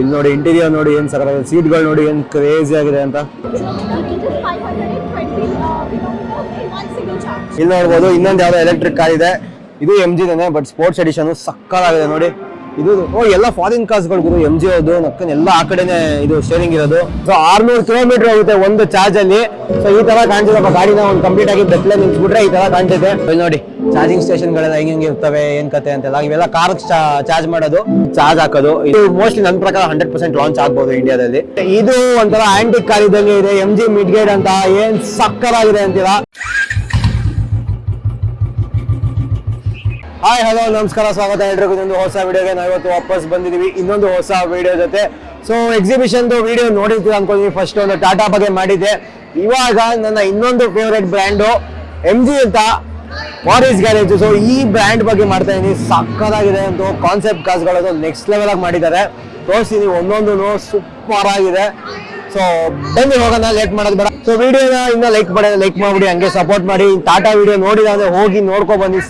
ಇಲ್ಲಿ ನೋಡಿ ಇಂಟೀರಿಯರ್ ನೋಡಿ ಏನ್ ಸಕಲ ಸೀಟ್ಗಳು ನೋಡಿ ಏನ್ ಕ್ರೇಜಿ ಆಗಿದೆ ಅಂತ. It is 520 kilometers in one ಇಲ್ಲಿ ನೋಡ್ಬೋದು ಇನ್ನೊಂದು ಯಾವ್ದೋ ಎಲೆಕ್ಟ್ರಿಕ್ ಕಾರ್ ಇದೆ. ಇದು M G but sports edition ಸಕ್ಕತ್ತಾಗಿದೆ ನೋಡಿ. ಇದು, ಓ, ಎಲ್ಲ ಫಾರಿನ್ ಕಾರ್ಸ್ಗಳು ಗುರು ಎಂ ಜಿ ಅದು ನಕ್ಕನ್ ಎಲ್ಲ ಆ ಕಡೆನೆ ಇದು ಸ್ಟೇರಿಂಗ್ ಇರೋದು. ಸೊ ಆರ್ನೂರು ಕಿಲೋಮೀಟರ್ ಆಗುತ್ತೆ ಒಂದು ಚಾರ್ಜ್ ಅಲ್ಲಿ. ಸೊ ಈ ತರ ಕಾಣ್ತಿದೆ ಗಾಡಿನ ಒಂದು ಕಂಪ್ಲೀಟ್ ಆಗಿ ಬೆತ್ತಲೆ ನಿಂತ್ಬಿಟ್ರೆ ಈ ತರ ಕಾಣ್ತಿದೆ. ನೋಡಿ ಚಾರ್ಜಿಂಗ್ ಸ್ಟೇಷನ್ ಗಳೆಲ್ಲ ಹೆಂಗ್ ಹೆಂಗ್ ಇರ್ತವೆ, ಏನ್ ಕತೆ ಅಂತೆಲ್ಲ, ಇವೆಲ್ಲ ಕಾರ್ ಚಾರ್ಜ್ ಮಾಡೋದು ಚಾರ್ಜ್ ಹಾಕೋದು. ಇದು ಮೋಸ್ಟ್ಲಿ ನನ್ನ ಪ್ರಕಾರ ಹಂಡ್ರೆಡ್ ಪರ್ಸೆಂಟ್ ಲಾಂಚ್ ಆಗ್ಬೋದು ಇಂಡಿಯಾದಲ್ಲಿ ಇದು ಒಂಥರ ಆಂಟಿಕ್ ಕಾರ್ ಇದ್ದಂಗೆ ಇದೆ ಎಂ ಜಿ ಮಿಡ್ಗೇಡ್ ಅಂತ, ಏನ್ ಸಕ್ಕರಾಗಿದೆ ಅಂತೀರಾ? ಹಾಯ್ ಹಲೋ ನಮಸ್ಕಾರ, ಸ್ವಾಗತ ಎಲ್ರಿಗೂ. ಒಂದು ಹೊಸ ವಿಡಿಯೋಗೆ ನಾವು ಇವತ್ತು ವಾಪಸ್ ಬಂದಿದ್ದೀವಿ. ಇನ್ನೊಂದು ಹೊಸ ವಿಡಿಯೋ ಜೊತೆ. ಸೊ ಎಕ್ಸಿಬಿಷನ್ ವಿಡಿಯೋ ನೋಡಿರ್ತೀವಿ ಅನ್ಕೊಂಡಿದ್ವಿ ಫಸ್ಟ್ ಒಂದು ಟಾಟಾ ಬಗ್ಗೆ ಮಾಡಿದ್ದೆ. ಇವಾಗ ನನ್ನ ಇನ್ನೊಂದು ಫೇವ್ರೆಟ್ ಬ್ರ್ಯಾಂಡು ಎಂ ಜಿ ಅಂತ ಮಾರೀಸ್ ಗ್ಯಾರೇಜ್ ಸೊ ಈ ಬ್ರ್ಯಾಂಡ್ ಬಗ್ಗೆ ಮಾಡ್ತಾ ಇದ್ದೀನಿ ಸಕ್ಕದಾಗಿದೆ ಅಂತ ಕಾನ್ಸೆಪ್ಟ್ ಕಾಸ್ಗಳನ್ನು ನೆಕ್ಸ್ಟ್ ಲೆವೆಲ್ ಆಗಿ ಮಾಡಿದ್ದಾರೆ. ತೋರಿಸ್ತೀನಿ. ಒಂದೊಂದು ಸೂಪರ್ ಆಗಿದೆ. ಸೊ ಬನ್ನಿ, ಹೋಗೋಣ. ಲೇಟ್ ಮಾಡೋದು ಬೇಡ. ಸೊ ವಿಡಿಯೋನ ಇನ್ನೂ ಲೈಕ್ ಮಾಡಿ ಲೈಕ್ ಮಾಡಿಬಿಡಿ. ಹಂಗೆ ಸಪೋರ್ಟ್ ಮಾಡಿ. ಟಾಟಾ ವಿಡಿಯೋ ನೋಡಿದ ಅಂದರೆ ಹೋಗಿ ನೋಡ್ಕೊ ಬನ್ನಿ.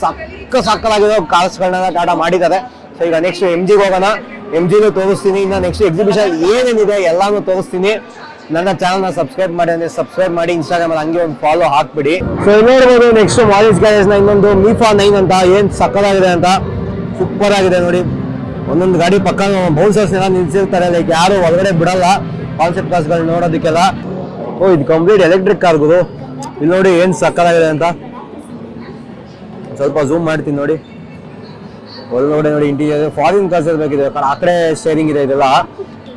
ಸಕ್ಕ ಸಕ್ಕಲಾಗಿರೋ ಕಾರ್ಸ್ಗಳನ್ನ ಟಾಟಾ ಮಾಡಿದ್ದಾರೆ. ಸೊ ಈಗ ನೆಕ್ಸ್ಟ್ ಎಂ ಜಿಗೆ ಹೋಗೋಣ. ಎಂ ಜಿನೂ ತೋರಿಸ್ತೀನಿ. ಇನ್ನ ನೆಕ್ಸ್ಟ್ ಎಕ್ಸಿಬಿಷನ್ ಏನೇನಿದೆ ಎಲ್ಲಾನು ತೋರಿಸ್ತೀನಿ. ನನ್ನ ಚಾನಲ್ನ ಸಬ್ಸ್ಕ್ರೈಬ್ ಮಾಡಿ ಅಂದ್ರೆ ಸಬ್ಸ್ಕ್ರೈಬ್ ಮಾಡಿ ಇನ್ಸ್ಟಾಗ್ರಾಮ್ ಅಲ್ಲಿ ಹಂಗೆ ಒಂದು ಫಾಲೋ ಹಾಕ್ಬಿಡಿ. ಸೊ ನೋಡ್ಬೋದು ನೆಕ್ಸ್ಟ್ ಮಾಲಿಸ್ ಗ್ಯಾರೇಜ್ನ ಇನ್ನೊಂದು ಮೀಫಾ ನೈನ್ ಅಂತ ಏನು ಸಕ್ಕದಾಗಿದೆ ಅಂತ. ಸೂಪರ್ ಆಗಿದೆ ನೋಡಿ. ಒಂದೊಂದು ಗಾಡಿ ಪಕ್ಕ ಬೌನ್ಸರ್ಸ್ ಎಲ್ಲ ನಿಲ್ಸಿರ್ತಾರೆ. ಲೈಕ್ ಯಾರು ಒಳಗಡೆ ಬಿಡಲ್ಲ. ಕಾನ್ಸೆಪ್ಟ್ ಕಾರ್ಸ್ಗಳು ನೋಡೋದಕ್ಕೆಲ್ಲ. ಓ, ಇದು ಕಂಪ್ಲೀಟ್ ಎಲೆಕ್ಟ್ರಿಕ್ ಕಾರ್ಗಳು ಇಲ್ಲಿ ನೋಡಿ ಏನು ಸಕ್ಕದಾಗಿದೆ ಅಂತ. ಸ್ವಲ್ಪ ಝೂಮ್ ಮಾಡ್ತೀನಿ ನೋಡಿ. ಒಳಗಡೆ ನೋಡಿ ಇಂಟೀರಿಯರ್ ಫಾರಿನ್ ಕಾರ್ಸ್ ಇರಬೇಕಿದೆ ಆ ಕಡೆ ಸ್ಟೇರಿಂಗ್ ಇದೆ ಇದೆಲ್ಲ.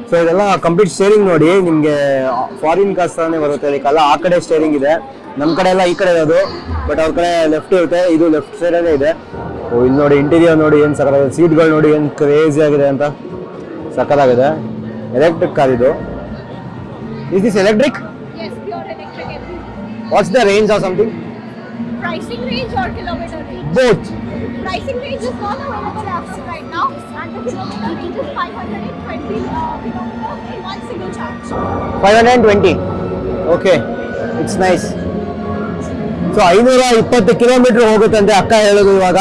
ಸೊ ಇದೆಲ್ಲ ಕಂಪ್ಲೀಟ್ ಸ್ಟೇರಿಂಗ್ ನೋಡಿ. ನಿಮಗೆ ಫಾರಿನ್ ಕಾರ್ಸ್ ತರನೇ ಬರುತ್ತೆ. ಅದಕ್ಕೆಲ್ಲ ಆ ಕಡೆ ಸ್ಟೇರಿಂಗ್ ಇದೆ. ನಮ್ಮ ಕಡೆ ಎಲ್ಲ ಈ ಕಡೆ ಇರೋದು. ಬಟ್ ಅವ್ರ ಕಡೆ ಲೆಫ್ಟ್ ಇರುತ್ತೆ. ಇದು ಲೆಫ್ಟ್ ಸೈಡಲ್ಲೇ ಇದೆ. ಓ ಇಲ್ಲಿ ನೋಡಿ ಇಂಟೀರಿಯರ್ ನೋಡಿ ಏನು ಸಕ್ಕತ್ತಾಗಿದೆ ಸೀಟ್ಗಳು ನೋಡಿ ಏನು ಕ್ರೇಜಿ ಆಗಿದೆ ಅಂತ. ಸಕ್ಕತ್ತಾಗಿದೆ ಎಲೆಕ್ಟ್ರಿಕ್ ಕಾರ್ ಇದು. Is this electric. What's the range of something Pricing range or kilometer range? Both Pricing range is not available as of right now, and the kilometer range is 520 uh, kilometers in one single charge. Five hundred twenty okay it's nice so ಐನೂರ ಇಪ್ಪತ್ತು kilometre ಹೋಗುತ್ತಂತೆ ಅಕ್ಕ ಹೇಳೋದು ಇವಾಗ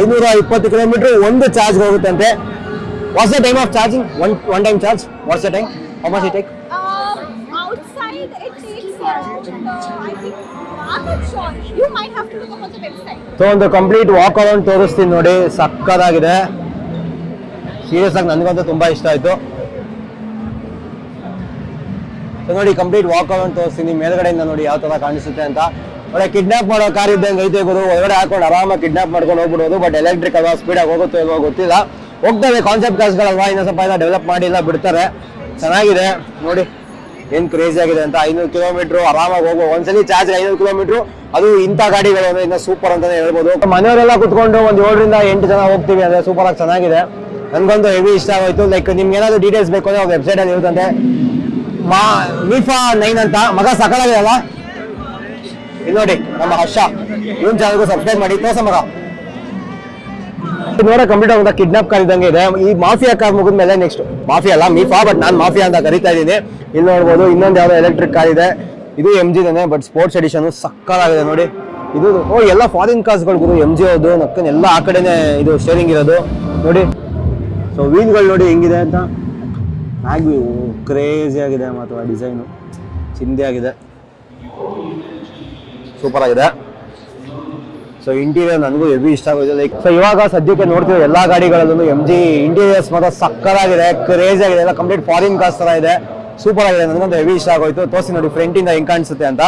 ಐನೂರ ಇಪ್ಪತ್ತು kilometre ಒಂದು charge ಹೋಗುತ್ತಂತೆ what's the time of charging one one time charge what's the time how much it take So ಒಂದು complete walk around ತೋರಿಸ್ತೀನಿ ನೋಡಿ. ಸಕ್ಕದಾಗಿದೆ. ಸೀರಿಯಸ್ ಆಗಿ ನನಗಂತೂ ತುಂಬ ಇಷ್ಟ ಆಯಿತು. ಸೊ ನೋಡಿ ಕಂಪ್ಲೀಟ್ ವಾಕ್ ಅರೌಂಡ್ ತೋರಿಸ್ತೀನಿ. ಮೇಲ್ಗಡೆಯಿಂದ ನೋಡಿ ಯಾವ ಥರ ಕಾಣಿಸುತ್ತೆ ಅಂತ. ಒಳ್ಳೆ ಕಿಡ್ನಾಪ್ ಮಾಡೋ ಕಾರ್ ಇದ್ದಂಗೆ ಐತೆ ಗುರು. ಒಳಗಡೆ ಹಾಕೊಂಡು ಆರಾಮಾಗಿ ಕಿಡ್ನಾಪ್ ಮಾಡ್ಕೊಂಡು ಹೋಗ್ಬಿಡೋದು. ಬಟ್ ಎಲೆಕ್ಟ್ರಿಕ್ ಅಲ್ವಾ ಸ್ಪೀಡಾಗಿ ಹೋಗುತ್ತೋ ಇಲ್ವೋ ಗೊತ್ತಿಲ್ಲ. ಹೋಗ್ತವೆ ಕಾನ್ಸೆಪ್ಟ್ ಕಾರ್ಸ್ಗಳಲ್ವಾ ಇನ್ನೊಂದು ಸ್ವಲ್ಪ ಎಲ್ಲ ಡೆವಲಪ್ ಮಾಡಿಲ್ಲ, ಬಿಡ್ತಾರೆ. ಚೆನ್ನಾಗಿದೆ. ನೋಡಿ. ಏನ್ ಕ್ರೇಜಿ ಆಗಿದೆ ಅಂತ ಐನೂರು ಕಿಲೋಮೀಟರ್ ಆರಾಮಾಗಿ ಹೋಗೋ, ಒಂದ್ಸಲಿ ಚಾರ್ಜ್ ಐನೂರು ಕಿಲೋಮೀಟರ್, ಅದು ಇಂಥ ಗಾಡಿಗಳು ಅಂದ್ರೆ ಸೂಪರ್ ಅಂತಾನೆ ಹೇಳ್ಬೋದು. ಮನೆಯವರೆಲ್ಲ ಕುತ್ಕೊಂಡು ಒಂದು ಏಳರಿಂದ ಎಂಟು ಜನ ಹೋಗ್ತೀವಿ, ಅಂದ್ರೆ ಸೂಪರ್ ಆಗಿ ಚೆನ್ನಾಗಿದೆ. ನನ್ಗೊಂದು ಹೆವಿ ಇಷ್ಟ ಆಗೋಯ್ತು. ಲೈಕ್ ನಿಮ್ಗೆ ಏನಾದ್ರು ಡೀಟೇಲ್ಸ್ ಬೇಕು ಅಂದ್ರೆ ವೆಬ್ಸೈಟ್ ಅಲ್ಲಿ ಇರುತ್ತಂತೆ. ಮಾ ನೈನ್ ಅಂತ. ಮಗ ಸಕಲಾಗಿದೆಯಲ್ಲ? ಇಲ್ಲಿ ನೋಡಿ, ನಮ್ಮ ಹರ್ಷ. ಇವನ್ ಚಾನಲ್ಗೂ ಸಬ್ಸ್ಕ್ರೈಬ್ ಮಾಡಿ. ತೋರ್ಸ ಮಗ. ನೋಡ ಕಂಪ್ಲೀಟ್ ಆಗುತ್ತೆ ಕಿಡ್ನಾಪ್ ಕಾರ್ ಇದೆ. ಈ ಮಾಫಿಯಾ ಕಾರ್ ಮುಗಿದ ಮೇಲೆ ನೆಕ್ಸ್ಟ್ ಮಾಫಿಯಾ ಅಲ್ಲ ಮೀಫಾ ಬಟ್ ನಾನು ಮಾಫಿಯಾ ಅಂತ ಕರಿತಾ ಇದ್ದೀನಿ. ಇಲ್ಲಿ ನೋಡ್ಬೋದು, ಇನ್ನೊಂದು ಯಾವುದೋ ಎಲೆಕ್ಟ್ರಿಕ್ ಕಾರ್ ಇದೆ. ಇದು ಎಂ ಜಿದೇನೆ ಬಟ್ ಸ್ಪೋರ್ಟ್ಸ್ ಎಡಿಷನ್ ಸಕ್ಕತ್ತಾಗಿದೆ ನೋಡಿ. ಇದು, ಓ, ಎಲ್ಲ ಫಾರಿನ್ ಕಾರ್ಸ್ಗಳು ಗುರು ಎಂ ಜಿ ಅದು ನಕ್ಕನ್ ಎಲ್ಲ ಆ ಕಡೆನೇ ಇದು ಶೇರಿಂಗ್ ಇರೋದು. ನೋಡಿ ಸೊ ವೀಲ್ಗಳು ನೋಡಿ ಹೆಂಗಿದೆ ಅಂತ. ಆಗಿ ಕ್ರೇಜಿ ಆಗಿದೆ ಮತ್ತು ಡಿಸೈನು ಚಿಂದಿ ಆಗಿದೆ. ಸೂಪರ್ ಆಗಿದೆ. ಸೊ ಇಂಟೀರಿಯರ್ ನನಗೂ ಹೆವಿ ಇಷ್ಟ ಆಗೋದು ಲೈಕ್ ಸೊ ಇವಾಗ ಸದ್ಯಕ್ಕೆ ನೋಡ್ತೀವಿ ಎಲ್ಲ ಗಾಡಿಗಳಲ್ಲೂ ಎಂ ಜಿ ಇಂಟೀರಿಯರ್ಸ್ ಮಾತ್ರ ಸಕ್ಕದಾಗಿದೆ ಕ್ರೇಜ್ ಆಗಿದೆ, ಎಲ್ಲ ಕಂಪ್ಲೀಟ್ ಫಾರಿನ್ ಕಾಸ್ ಥರ ಇದೆ. ಸೂಪರ್ ಆಗಿದೆ, ನನಗೊಂದು ಹೆವಿ ಇಷ್ಟ ಆಗೋಯ್ತು. ತೋರಿಸಿ ನೋಡಿ ಫ್ರಂಟ್ ಇಂದ ಹೆಂಗ್ ಕಾಣಿಸುತ್ತೆ ಅಂತ.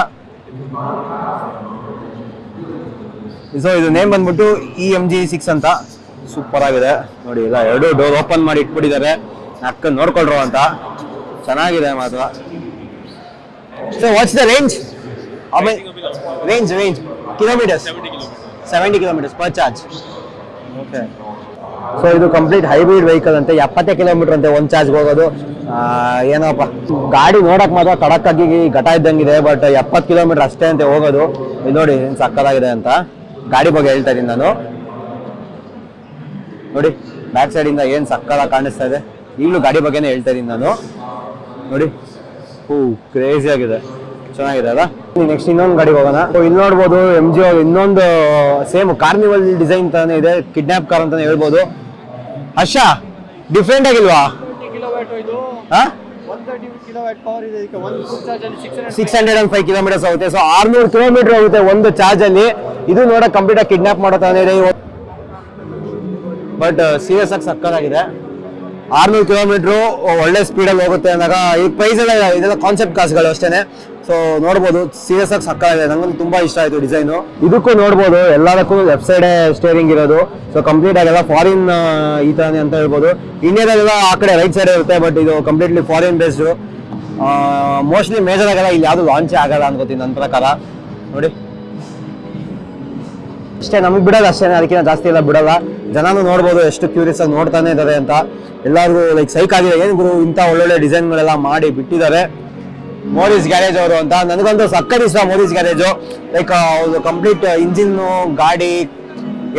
ಸೊ ಇದು ನೇಮ್ ಬಂದ್ಬಿಟ್ಟು ಇ ಎಂ ಜಿ ಸಿಕ್ಸ್ ಅಂತ. ಸೂಪರ್ ಆಗಿದೆ. ನೋಡಿ ಇಲ್ಲ ಎರಡು ಡೋರ್ ಓಪನ್ ಮಾಡಿ ಇಟ್ಬಿಟ್ಟಿದ್ದಾರೆ. ಅಕ್ಕ ನೋಡ್ಕೊಳ್ರು ಅಂತ. ಚೆನ್ನಾಗಿದೆ ಮಾತ್ರ. So watch the range range range kilometre seventy kilometres per charge okay so ಇದು ಕಂಪ್ಲೀಟ್ ಹೈಬ್ರಿಡ್ ವೆಹಿಕಲ್ ಅಂತೆ. ಎಪ್ಪತ್ತೇ ಕಿಲೋಮೀಟರ್ ಅಂತೆ ಒಂದು ಚಾರ್ಜ್ ಹೋಗೋದು. ಏನಪ್ಪ? ಗಾಡಿ ನೋಡಕ್ ಮಾತ್ರ ಕಡಕ್ ಆಗಿ ಘಟ ಇದ್ದಂಗಿದೆ ಬಟ್ ಎಪ್ಪತ್ತು ಕಿಲೋಮೀಟರ್ ಅಷ್ಟೇ ಅಂತೆ ಹೋಗೋದು. ಇದು ನೋಡಿ ಸಕ್ಕದಾಗಿದೆ ಅಂತ. ಗಾಡಿ ಬಗ್ಗೆ ಹೇಳ್ತಾ ಇದ್ದೀನಿ ನಾನು. ನೋಡಿ ಬ್ಯಾಕ್ ಸೈಡ್ ಇಂದ ಏನ್ ಸಕ್ಕದಾಗಿ ಕಾಣಿಸ್ತಾ ಇದೆ. ಈಗಲೂ ಗಾಡಿ ಬಗ್ಗೆನೇ ಹೇಳ್ತಾ ಇದೀನಿ ನಾನು. ನೋಡಿ. ಹೂ ಕ್ರೇಜಿ ಆಗಿದೆ. ಚೆನ್ನಾಗಿದೆ ಅಲ್ಲ? ನೆಕ್ಸ್ಟ್ ಇನ್ನೊಂದು ಗಾಡಿಗೆ ಹೋಗೋಣ. ಇಲ್ಲಿ ನೋಡ್ಬೋದು ಎಂ ಜಿ ಇನ್ನೊಂದು ಸೇಮ್ ಕಾರ್ನಿವಲ್ ಡಿಸೈನ್ ತರನೇ ಇದೆ ಕಿಡ್ನಾಪ್ ಕಾರ್ ಅಂತಾನೆ ಹೇಳ್ಬೋದು. ಹರ್ಷ ಡಿಫ್ರೆಂಟ್ ಆಗಿಲ್ವಾ? Six hundred and five kilometres ಆಗುತ್ತೆ ಸೊ ಆರ್ನೂರು ಕಿಲೋಮೀಟರ್ ಆಗುತ್ತೆ ಒಂದು ಚಾರ್ಜ್ ಅಲ್ಲಿ. ಇದು ನೋಡ ಕಂಪ್ಲೀಟ್ ಆಗಿ ಕಿಡ್ನಾಪ್ ಮಾಡೋ ತರ ಇದೆ. ಬಟ್ ಸೀರಿಯಸ್ ಆಗಿ ಸಕ್ಕತ್ತಾಗಿದೆ ಆರ್ನೂರು ಕಿಲೋಮೀಟ್ರು ಒಳ್ಳೆ ಸ್ಪೀಡಲ್ಲಿ ಹೋಗುತ್ತೆ ಅಂದಾಗ, ಈ ಪ್ರೈಸ್ ಎಲ್ಲ ಇದೆಲ್ಲ ಕಾನ್ಸೆಪ್ಟ್ ಕಾಸ್ಗಳು ಅಷ್ಟೇನೆ. ಸೊ ನೋಡ್ಬೋದು ಸೀರಿಯಸ್ ಆಗಿ ಇದೆ. ನಂಗೊಂದು ತುಂಬಾ ಇಷ್ಟ ಆಯ್ತು ಡಿಸೈನು ಇದಕ್ಕೂ ನೋಡ್ಬೋದು, ಎಲ್ಲದಕ್ಕೂ ಲೆಫ್ಟ್ ಸೈಡ್ ಸ್ಟೇರಿಂಗ್ ಇರೋದು. ಸೊ ಕಂಪ್ಲೀಟ್ ಆಗಿಲ್ಲ ಫಾರಿನ್ ಈ ತರನೇ ಅಂತ ಹೇಳ್ಬೋದು. ಇಂಡಿಯಾದಲ್ಲೆಲ್ಲ ಆ ಕಡೆ ರೈಟ್ ಸೈಡ್ ಇರುತ್ತೆ ಬಟ್ ಇದು completely foreign based mostly major ಆಗಲ್ಲ ಇಲ್ಲಿ ಯಾವುದು ಲಾಂಚ್ ಆಗಲ್ಲ ಅನ್ಕೋತೀನಿ ನನ್ನ ಪ್ರಕಾರ. ನೋಡಿ. ಅಷ್ಟೇ, ನಮಗೆ ಬಿಡೋದು ಅಷ್ಟೇ, ಅದಕ್ಕಿಂತ ಜಾಸ್ತಿ ಎಲ್ಲ ಬಿಡಲ್ಲ. ಜನನು ನೋಡ್ಬೋದು ಎಷ್ಟು ಕ್ಯೂರಿಯಸ್ ಆಗಿ ನೋಡ್ತಾನೆ ಇದ್ದಾರೆ ಅಂತ. ಎಲ್ಲರಿಗೂ ಲೈಕ್ ಸೈಕ್ ಆಗಿದೆ. ಏನು ಗುರು, ಇಂಥ ಒಳ್ಳೊಳ್ಳೆ ಡಿಸೈನ್ಗಳೆಲ್ಲ ಮಾಡಿ ಬಿಟ್ಟಿದ್ದಾರೆ. ಮೋದೀಸ್ ಗ್ಯಾರೇಜ್ ಅವರು ಅಂತ. ನನಗಂತೂ ಸಕ್ಕತ್ ಇಷ್ಟ ಮೋದೀಸ್ ಗ್ಯಾರೇಜು ಲೈಕ್ ಅವ್ರದ್ದು ಕಂಪ್ಲೀಟ್ ಇಂಜಿನ್ ಗಾಡಿ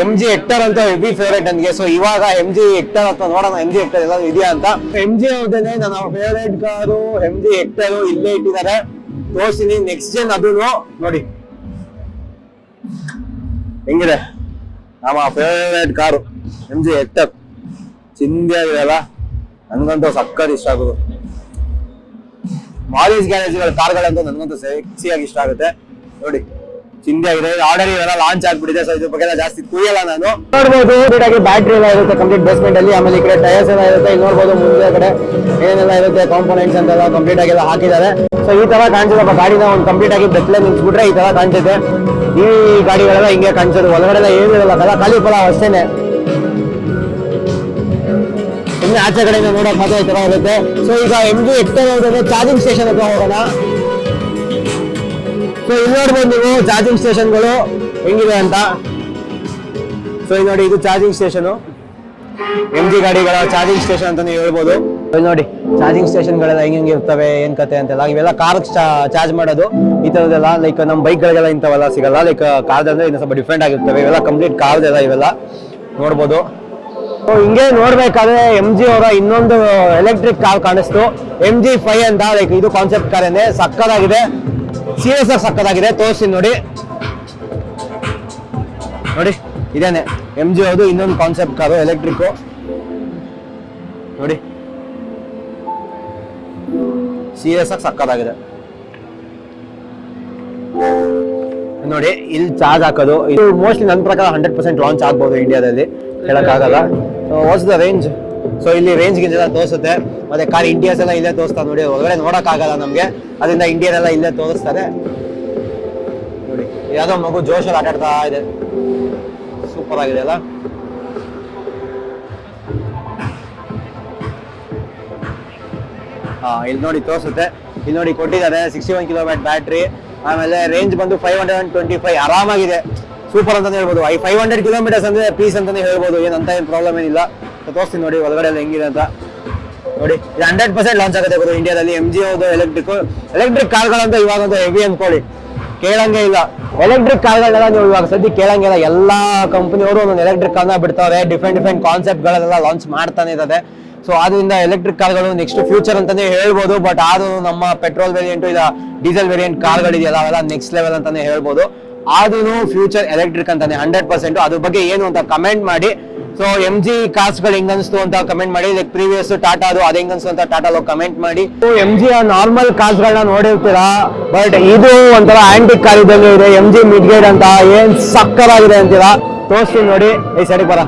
ಎಂ ಜಿ ಹೆಕ್ಟರ್ ಅಂತ ಹೆವಿ ಫೇವ್ರೇಟ್ ನನಗೆ. ಸೊ ಇವಾಗ ಎಂ ಜಿ ಹೆಕ್ಟರ್ ಅಂತ ನೋಡೋಣ ಎಂ ಜಿ ಹೆಕ್ಟರ್ ಎಲ್ಲ ಇದೆಯಾ ಅಂತ. ಎಂ ಜಿ ಅವ್ರದೇ ನನ್ನ favourite car M G Hector ಇಲ್ಲೇ ಇಟ್ಟಿದ್ದಾರೆ. ತೋರಿಸ್ತೀನಿ ನೆಕ್ಸ್ಟ್ ಜನ್ ಅದು ನೋಡಿ. ಹೆಂಗಿದೆ? ನಮ್ಮ favourite car M G Hector ಚಿಂದಿಯಾಗಿದೆಯಲ್ಲ ನನ್ಗಂತೂ ಸಕ್ಕತ್ ಇಷ್ಟ ಆಗೋದು. ಮಾಲಿಸ್ ಗ್ಯಾರೇಜ್ಗಳ ಕಾರ್ಗಳಂತೂ ನನಗಂತೂ ಸೆಕ್ಸಿಯಾಗಿ ಇಷ್ಟ ಆಗುತ್ತೆ. ನೋಡಿ ಚಿಂದಿ ಆಗಿದೆ. ಆರ್ಡರ್ ಇವೆಲ್ಲ ಲಾಂಚ್ ಆಗ್ಬಿಟ್ಟಿದೆ ಸೊ ಇದ್ರ ಬಗ್ಗೆ ಎಲ್ಲ ಜಾಸ್ತಿ ಕುಯ್ಯಲ್ಲ ನಾನು. ನೋಡ್ಬೋದು ಆಗಿ ಬ್ಯಾಟ್ರಿ ಎಲ್ಲ ಇರುತ್ತೆ ಕಂಪ್ಲೀಟ್ ಬೇಸ್ಮೆಂಟ್ ಅಲ್ಲಿ. ಆಮೇಲೆ ಈ ಕಡೆ ಟೈರ್ಸ್ ಎಲ್ಲ ಇರುತ್ತೆ. ಇಲ್ಲಿ ನೋಡ್ಬೋದು, ಮುಂದೆ ಕಡೆ ಏನೆಲ್ಲ ಇರುತ್ತೆ ಕಾಂಪೋನೆಂಟ್ಸ್ ಅಂತೆಲ್ಲ ಕಂಪ್ಲೀಟ್ ಆಗೆಲ್ಲ ಹಾಕಿದ್ದಾರೆ. ಸೊ ಈ ತರ ಕಾಣಿಸಿದಪ್ಪ ಗಾಡಿನ ಒಂದು ಕಂಪ್ಲೀಟ್ ಆಗಿ ಬೆತ್ತಲೆ ನಿಲ್ಸ್ಬಿಟ್ರೆ ಈ ತರ ಕಾಣಿಸುತ್ತೆ ಈ ಗಾಡಿಗಳೆಲ್ಲ ಹಿಂಗೆ ಕಾಣಿಸೋದು ಒಳಗಡೆ ಎಲ್ಲ ಏನಿರಲ್ಲ ಕಲ ಖಾಲಿ ಫಲ ಅಷ್ಟೇನೆ. ಇನ್ನು ಆಚೆ ಕಡೆಯಿಂದ ನೋಡೋಕೆ ಮಾತ್ರ ಇರುತ್ತೆ. ಸೊ ಈಗ ಎಂ ಜಿ ಹೋದ್ರೆ ಚಾರ್ಜಿಂಗ್ ಸ್ಟೇಷನ್ ಹತ್ರ ಹೋಗೋಣ. ಸೊ ಇಲ್ಲಿ ನೋಡ್ಬೋದು ನೀವು ಚಾರ್ಜಿಂಗ್ ಸ್ಟೇಷನ್ಗಳು ಹೆಂಗಿದೆ ಅಂತ. ಸೊ ಇಲ್ಲಿ ನೋಡಿ ಇದು ಚಾರ್ಜಿಂಗ್ ಸ್ಟೇಷನ್ ಎಂ ಜಿ ಗಾಡಿಗಳ ಚಾರ್ಜಿಂಗ್ ಸ್ಟೇಷನ್ ಅಂತಾನೆ ಹೇಳ್ಬೋದು. ನೋಡಿ ಚಾರ್ಜಿಂಗ್ ಸ್ಟೇಷನ್ಗಳೆಲ್ಲ ಹೆಂಗ್ ಹೆಂಗೆ ಇರ್ತವೆ, ಏನ್ ಕತೆ ಅಂತೆಲ್ಲ. ಇವೆಲ್ಲ ಕಾರ್ ಚಾರ್ಜ್ ಮಾಡೋದು. ಈ ತರದೆಲ್ಲ ಲೈಕ್ ನಮ್ಮ ಬೈಕ್ಗಳಿಗೆಲ್ಲ ಇಂಥವೆಲ್ಲ ಸಿಗಲ್ಲ. ಲೈಕ್ ಕಾರ್ದಂದ್ರೆ ಇನ್ನು ಸ್ವಲ್ಪ ಡಿಫ್ರೆಂಟ್ ಆಗಿರ್ತವೆ. ಇವೆಲ್ಲ ಕಂಪ್ಲೀಟ್ ಕಾರ್ದೆಲ್ಲ ಇವೆಲ್ಲ. ನೋಡ್ಬೋದು. ಹಿಂಗೆ ನೋಡ್ಬೇಕಾದ್ರೆ ಎಂ ಜಿ ಅವರ ಇನ್ನೊಂದು ಎಲೆಕ್ಟ್ರಿಕ್ ಕಾರ್ ಕಾಣಿಸ್ತು. ಎಂ ಜಿ ಫೈವ್ ಅಂತ ಲೈಕ್ ಇದು ಕಾನ್ಸೆಪ್ಟ್ ಕಾರೇನೆ ಸಕ್ಕದಾಗಿದೆ. ಎಸ್ ಆರ್ ಸಕ್ಕದಾಗಿದೆ. ತೋರಿಸ್ತೀನಿ ನೋಡಿ. ನೋಡಿ, ಇದೇನೆ. ಎಂ ಜಿ ಅವರು ಇನ್ನೊಂದು ಕಾನ್ಸೆಪ್ಟ್ ಕಾರು ಎಲೆಕ್ಟ್ರಿಕ್ ನೋಡಿ. ಸೀರಿಯಸ್ ಆಗಿ ಸಕ್ಕದಾಗಿದೆ. ನೋಡಿ, ಇಲ್ಲಿ ಚಾರ್ಜ್ ಹಾಕೋದು. ಇದು ಮೋಸ್ಟ್ಲಿ ನನ್ನ ಪ್ರಕಾರ ಹಂಡ್ರೆಡ್ ಪರ್ಸೆಂಟ್ ಲಾಂಚ್ ಆಗ್ಬೋದು ಇಂಡಿಯಾದಲ್ಲಿ ಹೇಳಕ್ಕಾಗಲ್ಲ. ವಾಟ್ಸ್ ದ ರೇಂಜ್ ಸೊ ಇಲ್ಲಿ ರೇಂಜ್ ಗಿಂಜ್ ತೋರಿಸುತ್ತೆ. ಮತ್ತೆ ಕಾರ್ ಇಂಡಿಯಾಸ್ ಎಲ್ಲ ಇಲ್ಲೇ ತೋರಿಸ್ತಾರೆ ನೋಡಿ. ಹೊರಗಡೆ ನೋಡೋಕ್ಕಾಗಲ್ಲ ನಮಗೆ. ಅದರಿಂದ ಇಂಡಿಯನ್ ಎಲ್ಲ ಇಲ್ಲೇ ತೋರಿಸ್ತಾರೆ. ನೋಡಿ, ಯಾವುದೋ ಮಗು ಜೋಶಲ್ಲಿ ಆಟ ಆಡ್ತಾ ಇದೆ. ಸೂಪರ್ ಆಗಿದೆ ಅಲ್ಲ? ಹಾ, ಇಲ್ಲಿ ನೋಡಿ ತೋರಿಸುತ್ತೆ. ಇಲ್ಲಿ ನೋಡಿ ಕೊಟ್ಟಿದ್ದಾರೆ ಸಿಕ್ಸ್ಟಿ ಒನ್ ಕಿಲೋಮೀಟರ್ ಬ್ಯಾಟ್ರಿ ಆಮೇಲೆ ರೇಂಜ್ ಬಂದು five hundred and twenty five ಆರಾಮಾಗಿದೆ. Super ಅಂತಾನೆ ಹೇಳ್ಬೋದು. ಐ ಫೈವ್ ಹಂಡ್ರೆಡ್ ಕಿಲೋಮೀಟರ್ಸ್ ಅಂದ್ರೆ ಪೀಸ್ ಅಂತಾನೆ ಹೇಳ್ಬೋದು. ಏನಂತ ಏನು ಪ್ರಾಬ್ಲಮ್ ಏನಿಲ್ಲ. ತೋರಿಸ್ತೀನಿ ನೋಡಿ ಒಳಗಡೆ ಎಲ್ಲ ಹೆಂಗಿದೆ ಅಂತ. ನೋಡಿ, ಇದು ಹಂಡ್ರೆಡ್ ಪರ್ಸೆಂಟ್ ಲಾಂಚ್ ಆಗುತ್ತೆ ಗುರು ಇಂಡಿಯಾದಲ್ಲಿ ಎಂ ಜಿ ಹೌದು ಎಲೆಕ್ಟ್ರಿಕ್ ಎಲೆಕ್ಟ್ರಿಕ್ ಕಾರ್ಗಳಂತ ಇವಾಗಂತೂ ಹೆವಿ ಅನ್ಕೊಳ್ಳಿ. ಕೇಳಂಗೆ ಇಲ್ಲ. ಎಲೆಕ್ಟ್ರಿಕ್ ಕಾರ್ಗಳನ್ನೆಲ್ಲ ನೀವು ಇವಾಗ ಸದ್ಯ ಕೇಳಂಗಿಲ್ಲ ಎಲ್ಲಾ ಕಂಪನಿಯವರು ಒಂದೊಂದು ಎಲೆಕ್ಟ್ರಿಕ್ ಕಾರ್ನ ಬಿಡ್ತಾರೆ ಡಿಫ್ರೆಂಟ್ ಡಿಫ್ರೆಂಟ್ ಕಾನ್ಸೆಪ್ಟ್ಗಳೆಲ್ಲ ಲಾಂಚ್ ಮಾಡ್ತಾನೆ ಇದ್ದಾರೆ. ಸೊ ಅದರಿಂದ ಎಲೆಕ್ಟ್ರಿಕ್ ಕಾರ್ಗಳು ನೆಕ್ಸ್ಟ್ ಫ್ಯೂಚರ್ ಅಂತಾನೆ ಹೇಳ್ಬೋದು. ಬಟ್ ಅದು ನಮ್ಮ ಪೆಟ್ರೋಲ್ ವೇರಿಯಂಟು ಇಲ್ಲ ಡೀಸೆಲ್ ವೇರಿಯಂಟ್ ಕಾರ್ಗಳಿದೆಯಲ್ಲ, ಅವೆಲ್ಲ ನೆಕ್ಸ್ಟ್ ಲೆವೆಲ್ ಅಂತಾನೆ ಹೇಳ್ಬೋದು. ಆದ್ರೂ ಫ್ಯೂಚರ್ ಎಲೆಕ್ಟ್ರಿಕ್ ಅಂತಾನೆ ಹಂಡ್ರೆಡ್ ಪರ್ಸೆಂಟ್ ಅದ್ರ ಬಗ್ಗೆ ಏನು ಅಂತ ಕಮೆಂಟ್ ಮಾಡಿ. ಸೊ ಎಂ ಜಿ ಕಾರ್ಸ್ಗಳು ಹೆಂಗ್ ಅನ್ಸ್ತು ಅಂತ ಕಮೆಂಟ್ ಮಾಡಿ. ಲೈಕ್ ಪ್ರೀವಿಯಸ್ ಟಾಟಾ ಅದು, ಅದ ಹೆಂಗ್ ಅಂತ ಟಾಟಾ ಕಮೆಂಟ್ ಮಾಡಿ. ಎಂ ಜಿ ನಾರ್ಮಲ್ ಕಾರ್ಸ್ಗಳನ್ನ ನೋಡಿರ್ತೀರಾ? ಬಟ್ ಇದು ಒಂಥರ ಆಂಟಿಕ್ ಕಾರ್ ಇದ್ದಂಗೆ ಇದೆ. ಎಂ ಜಿ ಮಿಡ್ ಗೇಡ್ ಅಂತ ಏನ್ ಸಕ್ಕರಾಗಿದೆ ಅಂತೀರಾ? ತೋರಿಸ್ತೀನಿ ನೋಡಿ. ಈ ಸರಿ ಬರ.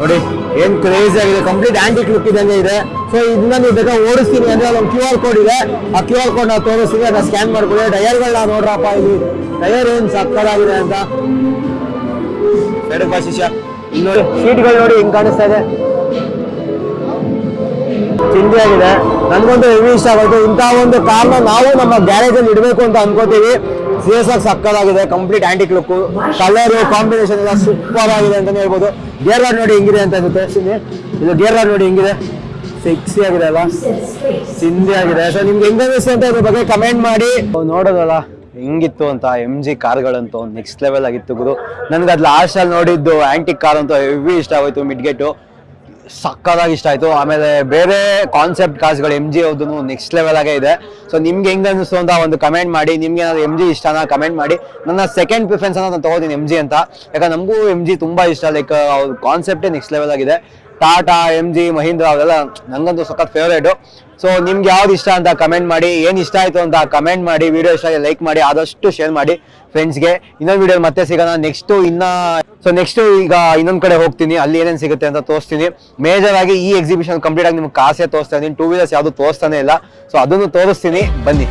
ನೋಡಿ. ಏನ್ ಕ್ರೇಜ್ ಆಗಿದೆ ಕಂಪ್ಲೀಟ್ ಆಂಟಿಕ್ ಲುಕ್ ಇದ್ದಂಗೆ ಇದೆ. ಸೊ ಇದನ್ನ ನೀವು ಬೇಕಾ ಓಡಿಸ್ತೀನಿ ಅಂದ್ರೆ ಒಂದು ಕ್ಯೂ ಆರ್ ಕೋಡ್ ಇದೆ. ಆ ಕ್ಯೂ ಆರ್ ಕೋಡ್ ನಾವು ತೋರಿಸ್ತೀವಿ ಅದನ್ನ ಸ್ಕ್ಯಾನ್ ಮಾಡ್ಕೊಳ್ಳಿ. ಟೈರ್ಗಳನ್ನ ನೋಡ್ರಪ್ಪ ಇಲ್ಲಿ. ಟೈರ್ ಏನ್ ಸಕ್ಕದಾಗಿದೆ ಅಂತ. ಬೇಡ ಇಲ್ಲಿ ನೋಡಿ ಸೀಟ್ಗಳು ನೋಡಿ ಹೆಂಗೆ ಕಾಣಿಸ್ತಾ ಇದೆ. ಚಿಂದಿ ಆಗಿದೆ. ನನ್ಗೊಂದು ಹೆವಿ ಇಷ್ಟ ಆಗೋಯ್ತು. ಇಂಥ ಒಂದು ಕಾರ್ನ ನಾವು ನಮ್ಮ ಗ್ಯಾರೇಜ್ ಅಲ್ಲಿ ಇಡಬೇಕು ಅಂತ ಅನ್ಕೋತೀವಿ. ಸೀರಿಯಸ್ ಆಗಿ ಸಕ್ಕದಾಗಿದೆ complete antique look colour combination ಎಲ್ಲ ಸೂಪರ್ ಆಗಿದೆ ಅಂತಾನೆ ಹೇಳ್ಬೋದು. ಗೇರ್ ರಾಡ್ ನೋಡಿ ಹೆಂಗಿದೆ ಅಂತ ಅನ್ಸುತ್ತೆ ಇದು ಗೇರ್ ರಾಡ್ ನೋಡಿ ಹೆಂಗಿದೆ. ಸಿಕ್ಸಿ ಆಗಿದೆ ಅಲ್ಲ ಸಿಂಧಿ ಆಗಿದೆ. ಸೊ ನಿಮ್ಗೆ ಹೆಂಗ್ ಅಂತ ಇದ್ರ ಬಗ್ಗೆ ಕಮೆಂಟ್ ಮಾಡಿ. ನೋಡೋದಲ್ಲ, ಹೆಂಗಿತ್ತು ಅಂತ ಎಂ ಜಿ ಕಾರ್ಗಳಂತೂ ನೆಕ್ಸ್ಟ್ ಲೆವೆಲ್ ಆಗಿತ್ತು ಗುರು. ನನ್ಗೆ ಅದು ಲಾಸ್ಟ್ ಅಲ್ಲಿ ನೋಡಿದ್ದು ಆಂಟಿಕ್ ಕಾರ್ ಅಂತೂ ಹೆವಿ ಇಷ್ಟ ಆಗೋಯ್ತು ಮಿಡ್ಗೆಟು ಸಕ್ಕದಾಗಿ ಇಷ್ಟ ಆಯ್ತು. ಆಮೇಲೆ ಬೇರೆ ಕಾನ್ಸೆಪ್ಟ್ ಕಾರ್ಸ್ಗಳು ಎಂ ಜಿ ಅವ್ರದ್ದು ನೆಕ್ಸ್ಟ್ ಲೆವೆಲ್ ಆಗೇ ಇದೆ. ಸೊ ನಿಮ್ಗೆ ಹೆಂಗ್ ಅನಿಸ್ತು ಅಂತ ಒಂದು ಕಮೆಂಟ್ ಮಾಡಿ. ನಿಮ್ಗೆ ಏನಾದ್ರು ಎಂ ಜಿ ಇಷ್ಟನ ಕಮೆಂಟ್ ಮಾಡಿ. ನನ್ನ ಸೆಕೆಂಡ್ ಪ್ರಿಫರೆನ್ಸ್ ಅನ್ನ ನಾನು ತಗೋತೀನಿ ಎಂ ಜಿ ಅಂತ. ಯಾಕಂದ್ರೆ ನಮಗೂ ಎಂ ಜಿ ತುಂಬಾ ಇಷ್ಟ. ಲೈಕ್ ಅವ್ರ ಕಾನ್ಸೆಪ್ಟೇ ನೆಕ್ಸ್ಟ್ ಲೆವೆಲ್ ಆಗಿದೆ. ಟಾಟಾ ಎಂ ಜಿ ಮಹೀಂದ್ರ ಅವೆಲ್ಲ ನಂಗಂತೂ ಸಖತ್ ಫೇವ್ರೇಟು ಸೊ ನಿಮ್ಗೆ ಯಾವ್ದು ಇಷ್ಟ ಅಂತ ಕಮೆಂಟ್ ಮಾಡಿ. ಏನು ಇಷ್ಟ ಆಯ್ತು ಅಂತ ಕಮೆಂಟ್ ಮಾಡಿ. ವಿಡಿಯೋ ಇಷ್ಟ ಲೈಕ್ ಮಾಡಿ. ಆದಷ್ಟು ಶೇರ್ ಮಾಡಿ ಫ್ರೆಂಡ್ಸ್ಗೆ ಇನ್ನೊಂದು ವಿಡಿಯೋ ಮತ್ತೆ ಸಿಗೋಣ. ನೆಕ್ಸ್ಟ್ ಇನ್ನ ಸೊ ನೆಕ್ಸ್ಟ್ ಈಗ ಇನ್ನೊಂದು ಕಡೆ ಹೋಗ್ತೀನಿ. ಅಲ್ಲಿ ಏನೇನು ಸಿಗುತ್ತೆ ಅಂತ ತೋರಿಸ್ತೀನಿ. ಮೇಜರ್ ಆಗಿ ಈ ಎಕ್ಸಿಬಿಷನ್ ಕಂಪ್ಲೀಟ್ ಆಗಿ ನಿಮ್ಗೆ ಕಾಸೆ ತೋರಿಸ್ತಾ ಇದ್ದೀನಿ ಟೂ ವೀಲರ್ಸ್ ಯಾವುದು ತೋರಿಸ್ತಾನೆ ಇಲ್ಲ. ಸೊ ಅದನ್ನು ತೋರಿಸ್ತೀನಿ. ಬನ್ನಿ.